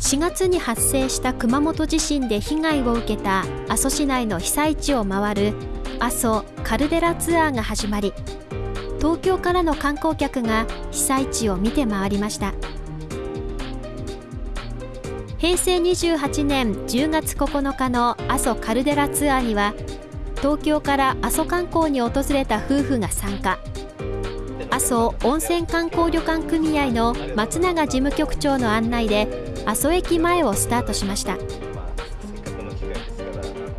4月に発生した熊本地震で被害を受けた阿蘇市内の被災地を回る阿蘇カルデラツアーが始まり東京からの観光客が被災地を見て回りました。平成28年10月9日の阿蘇カルデラツアーには東京から阿蘇観光に訪れた夫婦が参加。阿蘇温泉観光旅館組合の松永事務局長の案内で阿蘇駅前をスタートしました。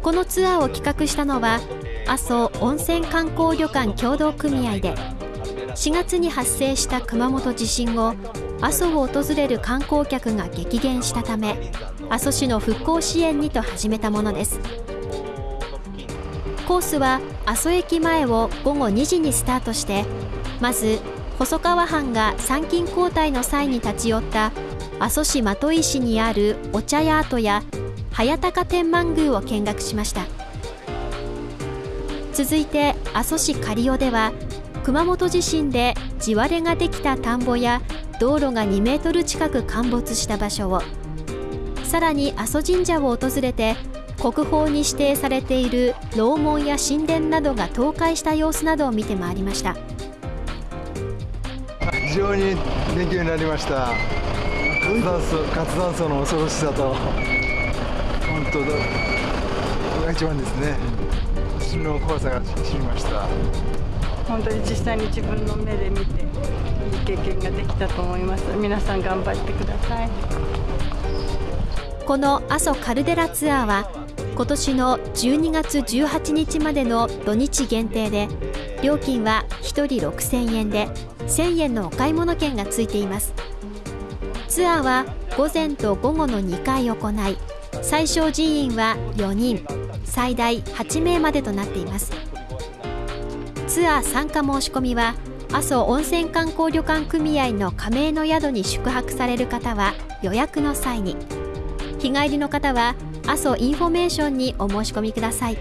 このツアーを企画したのは阿蘇温泉観光旅館協同組合で4月に発生した熊本地震後阿蘇を訪れる観光客が激減したため阿蘇市の復興支援にと始めたものです。コースは阿蘇駅前を午後2時にスタートしてまず細川藩が参勤交代の際に立ち寄った阿蘇市的石にあるお茶屋跡や早高天満宮を見学しました。続いて阿蘇市刈尾では熊本地震で地割れができた田んぼや道路が2メートル近く陥没した場所をさらに阿蘇神社を訪れて国宝に指定されている楼門や神殿などが倒壊した様子などを見て回りました。非常に勉強になりました。活断層活断層の恐ろしさと本当だこれが一番ですね。地震の怖さが知りました。本当に実際に自分の目で見ていい経験ができたと思います。皆さん頑張ってください。この阿蘇カルデラツアーは今年の12月18日までの土日限定で料金は1人6000円で1000円のお買い物券がついています。ツアーは午前と午後の2回行い最小人員は4人最大8名までとなっています。ツアー参加申し込みは阿蘇温泉観光旅館組合の加盟の宿に宿泊される方は予約の際に。日帰りの方は阿蘇インフォメーションにお申し込みください。